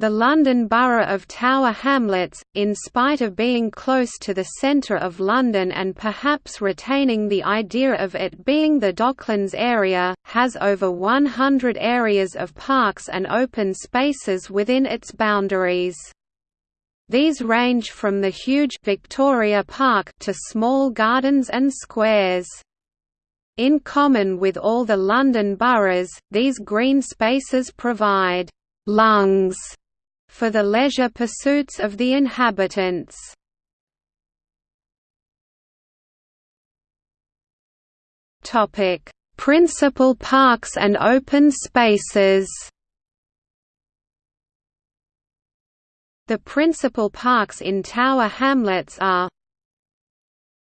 The London Borough of Tower Hamlets, in spite of being close to the centre of London and perhaps retaining the idea of it being the Docklands area, has over 100 areas of parks and open spaces within its boundaries. These range from the huge Victoria Park to small gardens and squares. In common with all the London boroughs, these green spaces provide «lungs» for the leisure pursuits of the inhabitants. Principal parks and open spaces The principal parks in Tower Hamlets are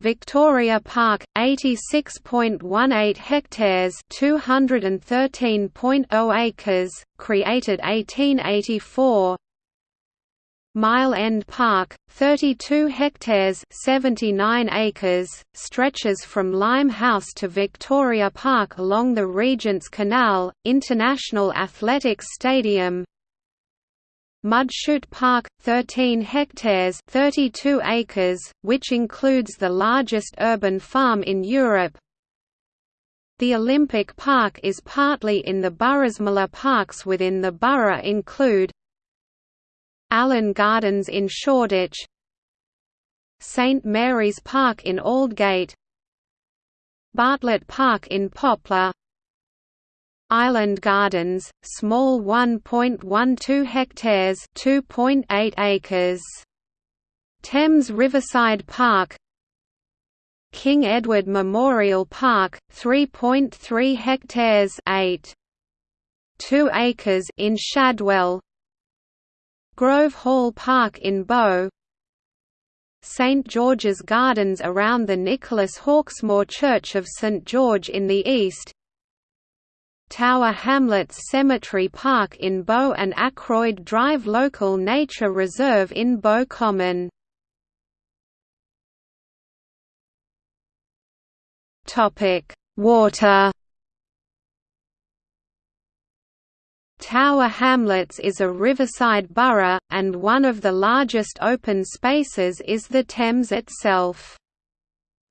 Victoria Park, 86.18 hectares 213.0 acres, created 1884 Mile End Park, 32 hectares 79 acres, stretches from Limehouse to Victoria Park along the Regent's Canal, International Athletics Stadium. Mudchute Park, 13 hectares 32 acres, which includes the largest urban farm in Europe. The Olympic Park is partly in the Boroughsmiller parks within the borough include Allen Gardens in Shoreditch St Mary's Park in Aldgate Bartlett Park in Poplar Island Gardens, small 1.12 hectares 2.8 acres. Thames Riverside Park King Edward Memorial Park, 3.3 hectares 8. 2 acres in Shadwell Grove Hall Park in Bow St George's Gardens around the Nicholas Hawksmoor Church of St George in the east Tower Hamlets Cemetery Park in Bow and Ackroyd Drive Local Nature Reserve in Bow Common. Water Tower Hamlets is a riverside borough, and one of the largest open spaces is the Thames itself.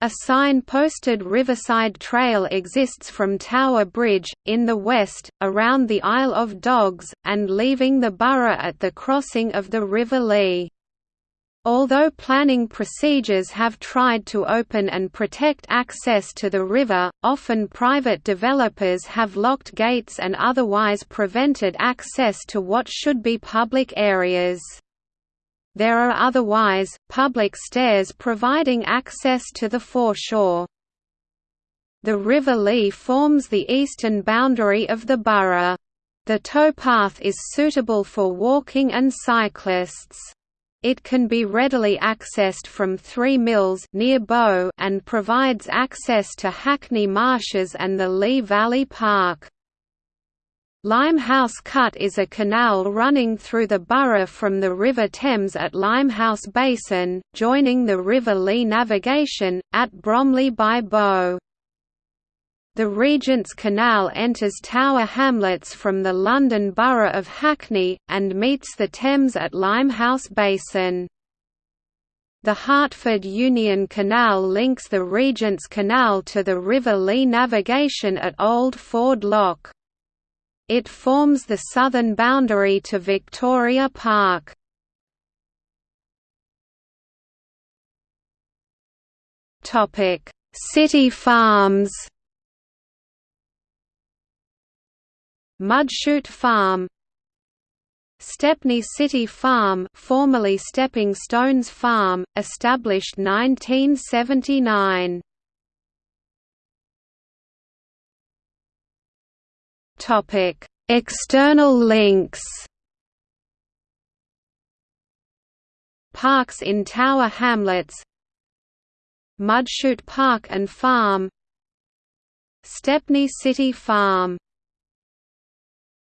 A sign-posted riverside trail exists from Tower Bridge, in the west, around the Isle of Dogs, and leaving the borough at the crossing of the River Lee. Although planning procedures have tried to open and protect access to the river, often private developers have locked gates and otherwise prevented access to what should be public areas. There are otherwise, public stairs providing access to the foreshore. The River Lee forms the eastern boundary of the borough. The towpath is suitable for walking and cyclists. It can be readily accessed from Three Mills near Bow and provides access to Hackney Marshes and the Lee Valley Park. Limehouse Cut is a canal running through the borough from the River Thames at Limehouse Basin, joining the River Lee navigation, at Bromley by Bow. The Regent's Canal enters Tower Hamlets from the London Borough of Hackney, and meets the Thames at Limehouse Basin. The Hertford Union Canal links the Regent's Canal to the River Lee navigation at Old Ford Lock. It forms the southern boundary to Victoria Park. City Farms Mudchute Farm Stepney City Farm formerly Stepping Stones Farm, established 1979 External links. Parks in Tower Hamlets Mudchute Park and Farm Stepney City Farm